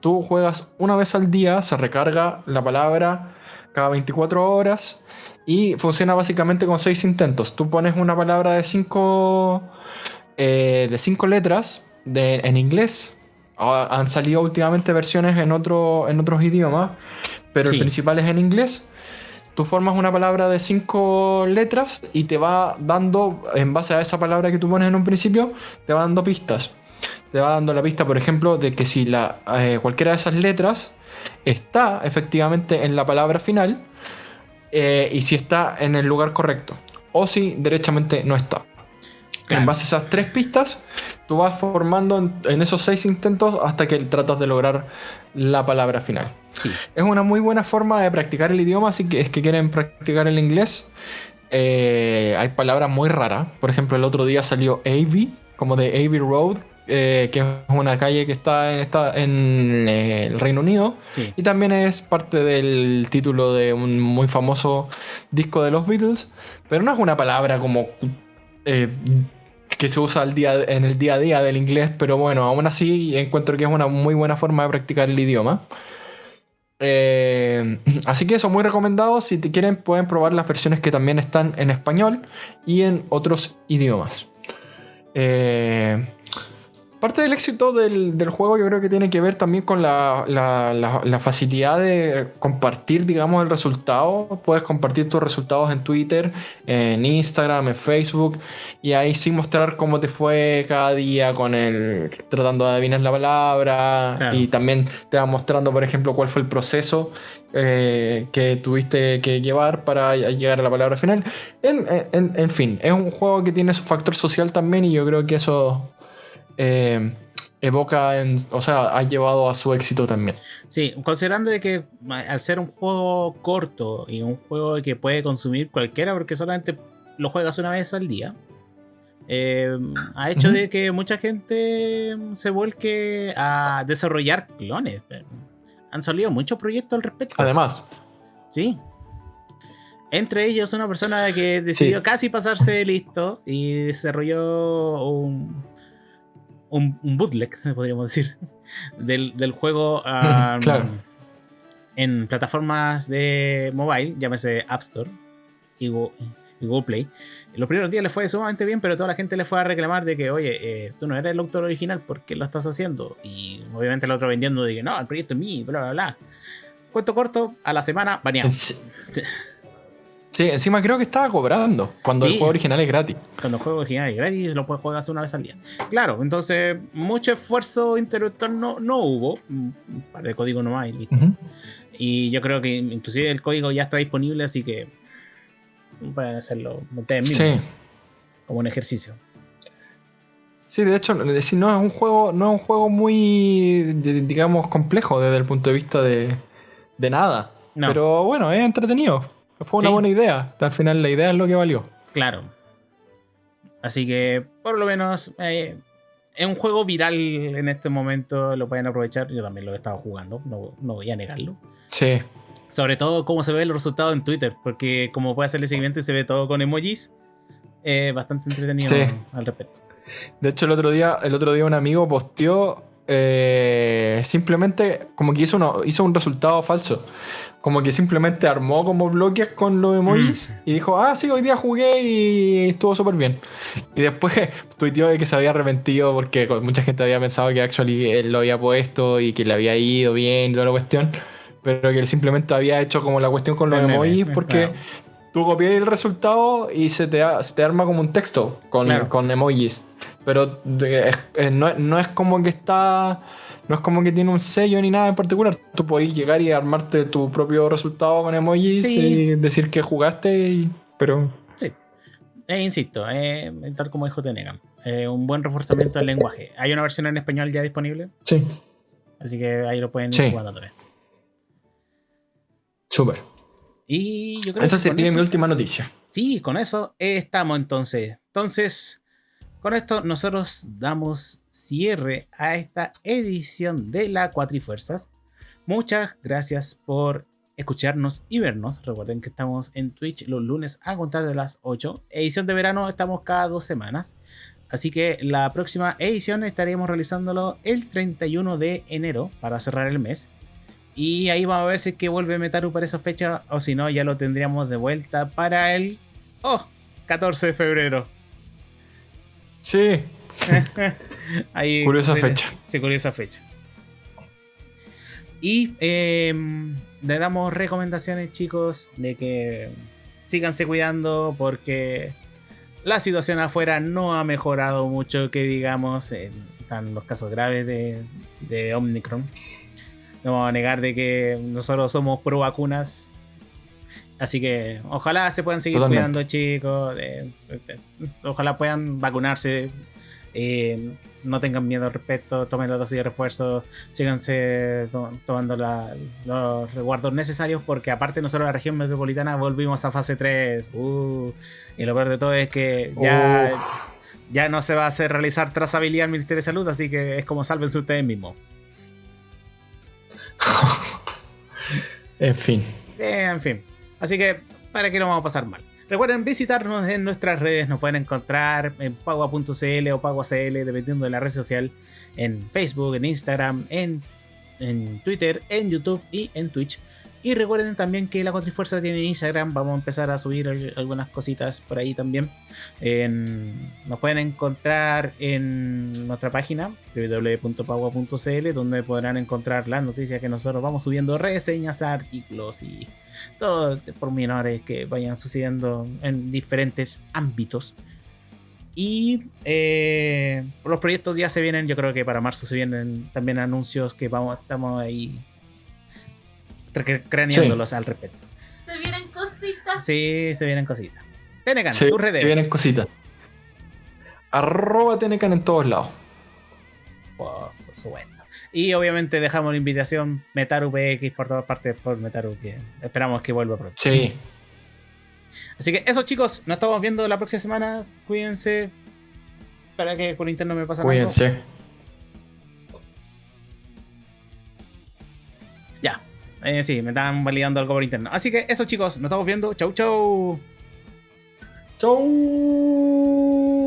Tú juegas una vez al día, se recarga la palabra cada 24 horas y funciona básicamente con 6 intentos. Tú pones una palabra de 5 de cinco letras de- en inglés. Ah, Han salido últimamente versiones en, otro, en otros idiomas, pero Sí. el principal es en inglés. Tú formas una palabra de 5 letras y te va dando, en base a esa palabra que tú pones en un principio, te va dando pistas. Te va dando la pista, por ejemplo, de que si la, eh, cualquiera de esas letras está efectivamente en la palabra final eh, y si está en el lugar correcto. O si derechamente no está. Claro. En base a esas tres pistas, tú vas formando en, en esos seis intentos hasta que tratas de lograr la palabra final. Sí. Es una muy buena forma de practicar el idioma, que es que quieren practicar el inglés. eh, hay palabras muy raras. Por ejemplo, el otro día salió Abbey, como de Abbey Road, eh, que es una calle que está en, está en eh, el Reino Unido. Sí. Y también es parte del título de un muy famoso disco de los Beatles. Pero no es una palabra como eh, que se usa al día, en el día a día del inglés. Pero bueno, aún así encuentro que es una muy buena forma de practicar el idioma. Eh, así que eso, muy recomendado. Si te quieren, pueden probar las versiones que también están en español y en otros idiomas. Eh, parte del éxito del, del juego yo creo que tiene que ver también con la, la- la- la facilidad de compartir, digamos, el resultado. Puedes compartir tus resultados en Twitter, en Instagram, en Facebook y ahí sí mostrar cómo te fue cada día con el tratando de adivinar la palabra Claro. y también te va mostrando, por ejemplo, cuál fue el proceso eh, que tuviste que llevar para llegar a la palabra final. En, en- en fin, es un juego que tiene su factor social también y yo creo que eso eh, evoca, en- o sea, ha llevado a su éxito también. Sí, considerando de que al ser un juego corto y un juego que puede consumir cualquiera porque solamente lo juegas una vez al día, eh, ha hecho de que mucha gente se vuelque a desarrollar clones. Han salido muchos proyectos al respecto. Además, Sí. Entre ellos una persona que decidió Sí. casi pasarse de listo y desarrolló un, un, un bootleg, podríamos decir, del, del juego ah, Claro. en plataformas de mobile, llámese App Store y Go- y Google Play. Los primeros días le fue sumamente bien, pero toda la gente le fue a reclamar de que, oye, eh, tú no eres el autor original, ¿por qué lo estás haciendo? Y obviamente el otro vendiendo de que no, el proyecto es mío, bla, bla, bla. Cuento corto, a la semana, baneado. sí, encima creo que estaba cobrando cuando el juego original es gratis. Cuando el juego original es gratis, lo puedes jugar una vez al día. Claro, entonces, mucho esfuerzo intelectual no, no hubo. Un par de código nomás y listo. Y yo creo que inclusive el código ya está disponible, así que pueden hacerlo ustedes mismos Sí. como un ejercicio. Sí, de hecho, no es un juego, no es un juego muy, digamos, complejo desde el punto de vista de, de nada. No. Pero bueno, es entretenido. Fue una Sí. buena idea. Al final la idea es lo que valió. Claro. Así que, por lo menos, eh, es un juego viral en este momento, lo pueden aprovechar. Yo también lo he estado jugando, no, no voy a negarlo. Sí. Sobre todo cómo se ven los resultados en Twitter, porque como puede hacerle seguimiento y se ve todo con emojis, eh, bastante entretenido Sí. al respecto. De hecho, el otro día, el otro día un amigo posteó eh, simplemente como que hizo, uno- hizo un resultado falso. Como que simplemente armó como bloques con los emojis y dijo, ah, sí, hoy día jugué y estuvo súper bien. Y después tuiteó de que se había arrepentido porque mucha gente había pensado que actually él lo había puesto y que le había ido bien y toda la cuestión. Pero que él simplemente había hecho como la cuestión con los emojis porque claro. Tú copias el resultado y se te, se te arma como un texto con, Claro. con emojis. Pero es- no, no es como que está. No es como que tiene un sello ni nada en particular. Tú podés llegar y armarte tu propio resultado con emojis Sí. y decir que jugaste, y- pero. Sí. Eh, insisto, eh, tal como dijo Tenegan, eh, un buen reforzamiento del lenguaje. Hay una versión en español ya disponible, Sí, así que ahí lo pueden ir Sí. jugando también. súper. Y yo creo Esa que sería eso- mi última noticia. Sí, con eso estamos entonces. Entonces, con esto nosotros damos cierre a esta edición de la Cuatrifuerzas. Muchas gracias por escucharnos y vernos. Recuerden que estamos en Twitch los lunes a contar de las 8. Edición de verano estamos cada dos semanas. Así que la próxima edición estaremos realizándolo el 31 de enero para cerrar el mes. Y ahí vamos a ver si es que vuelve Metaru para esa fecha o si no ya lo tendríamos de vuelta para el Oh, 14 de febrero. Sí, Ahí Curiosa sí, fecha. Sí, curiosa fecha. Y eh, le damos recomendaciones, chicos, de que síganse cuidando porque la situación afuera no ha mejorado mucho, que digamos, eh, están los casos graves de, de Omicron. No vamos a negar de que nosotros somos pro vacunas. Así que ojalá se puedan seguir Totalmente. cuidando, chicos. eh, eh, ojalá puedan vacunarse. eh, no tengan miedo al respecto. Tomen la dosis de refuerzo. Síganse to- tomando la- los resguardos necesarios. Porque aparte, nosotros, la región metropolitana, volvimos a fase 3. Uh, y lo peor de todo es que ya, ya no se va a hacer realizar trazabilidad al Ministerio de Salud. Así que es como sálvense ustedes mismos. en fin. En fin. Así que, ¿para qué no vamos a pasar mal? Recuerden visitarnos en nuestras redes. Nos pueden encontrar en pagua.cl o paguacl, dependiendo de la red social. En Facebook, en Instagram, en, en Twitter, en YouTube y en Twitch. Y recuerden también que la Cuatrifuerza tiene Instagram. Vamos a empezar a subir al- algunas cositas por ahí también. Nos pueden encontrar en nuestra página www.pagua.cl donde podrán encontrar las noticias que nosotros vamos subiendo, reseñas, artículos y todo de pormenores que vayan sucediendo en diferentes ámbitos. Y eh, los proyectos ya se vienen, yo creo que para marzo se vienen también anuncios que vamos, estamos ahí craneándolos al respecto. Se vienen cositas. Sí, se vienen cositas. Tenecan, Se, tus redes. se vienen cositas. Arroba Tenecan en todos lados. Por supuesto. Y obviamente dejamos la invitación Metaru PX por todas partes por Metaru, que esperamos que vuelva pronto. Sí. Así que eso chicos, nos estamos viendo la próxima semana. Cuídense. Para que por interno me pasa. Cuídense. Eh, sí, me están validando algo por interno. Así que eso, chicos. Nos estamos viendo. Chau, chau. Chau.